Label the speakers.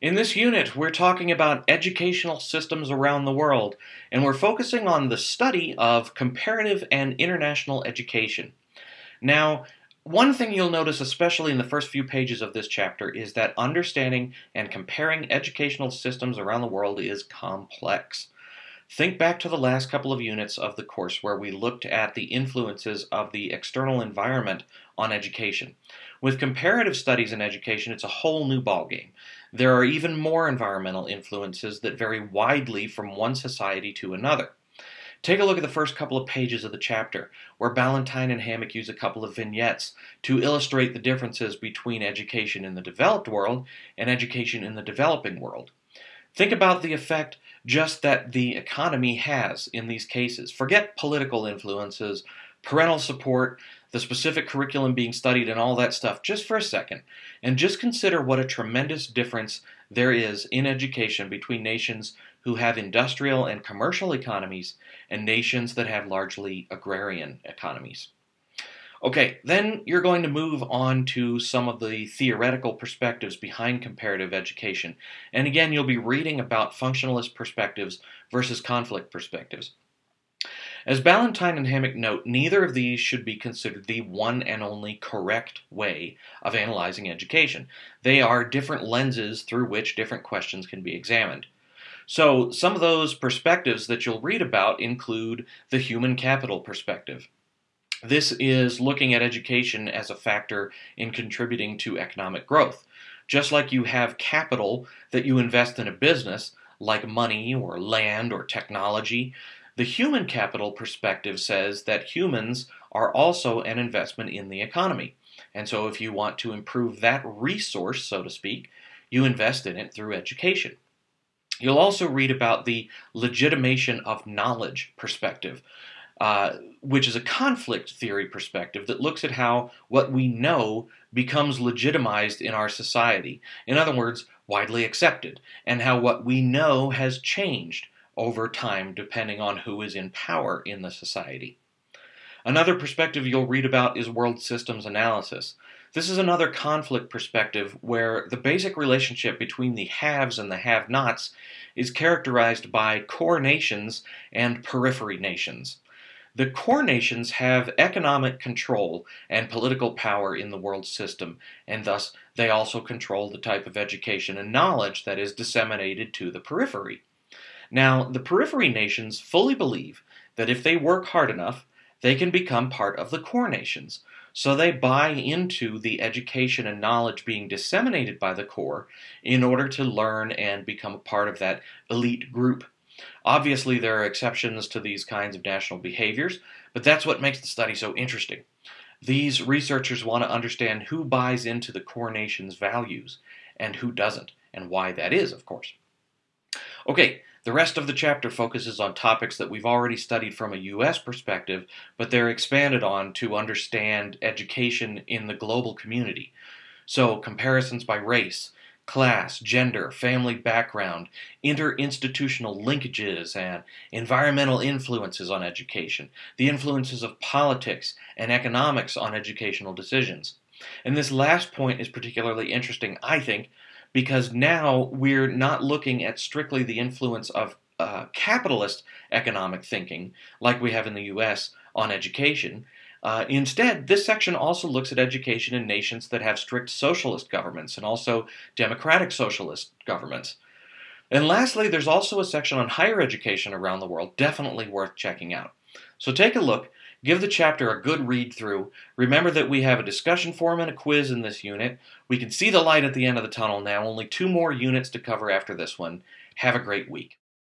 Speaker 1: In this unit, we're talking about educational systems around the world, and we're focusing on the study of comparative and international education. Now, one thing you'll notice, especially in the first few pages of this chapter, is that understanding and comparing educational systems around the world is complex. Think back to the last couple of units of the course where we looked at the influences of the external environment on education. With comparative studies in education, it's a whole new ballgame. There are even more environmental influences that vary widely from one society to another. Take a look at the first couple of pages of the chapter, where Ballantine and Hammack use a couple of vignettes to illustrate the differences between education in the developed world and education in the developing world. Think about the effect just that the economy has in these cases. Forget political influences, parental support, the specific curriculum being studied, and all that stuff just for a second, and just consider what a tremendous difference there is in education between nations who have industrial and commercial economies and nations that have largely agrarian economies. Okay, then you're going to move on to some of the theoretical perspectives behind comparative education. And again, you'll be reading about functionalist perspectives versus conflict perspectives. As Ballantine and Hammack note, neither of these should be considered the one and only correct way of analyzing education. They are different lenses through which different questions can be examined. So, some of those perspectives that you'll read about include the human capital perspective. This is looking at education as a factor in contributing to economic growth. Just like you have capital that you invest in a business, like money or land or technology, the human capital perspective says that humans are also an investment in the economy. And so, if you want to improve that resource, so to speak, you invest in it through education. You'll also read about the legitimation of knowledge perspective, uh, which is a conflict theory perspective that looks at how what we know becomes legitimized in our society. In other words, widely accepted, and how what we know has changed over time depending on who is in power in the society. Another perspective you'll read about is world systems analysis. This is another conflict perspective where the basic relationship between the haves and the have nots is characterized by core nations and periphery nations. The core nations have economic control and political power in the world system, and thus they also control the type of education and knowledge that is disseminated to the periphery. Now, the periphery nations fully believe that if they work hard enough, they can become part of the core nations. So they buy into the education and knowledge being disseminated by the core in order to learn and become a part of that elite group Obviously, there are exceptions to these kinds of national behaviors, but that's what makes the study so interesting. These researchers want to understand who buys into the core nation's values and who doesn't, and why that is, of course. Okay, the rest of the chapter focuses on topics that we've already studied from a U.S. perspective, but they're expanded on to understand education in the global community. So, comparisons by race, class, gender, family background, interinstitutional linkages, and environmental influences on education, the influences of politics and economics on educational decisions. And this last point is particularly interesting, I think, because now we're not looking at strictly the influence of uh, capitalist economic thinking, like we have in the US, on education, uh, instead, this section also looks at education in nations that have strict socialist governments and also democratic socialist governments. And lastly, there's also a section on higher education around the world, definitely worth checking out. So take a look, give the chapter a good read through. Remember that we have a discussion forum and a quiz in this unit. We can see the light at the end of the tunnel now, only two more units to cover after this one. Have a great week.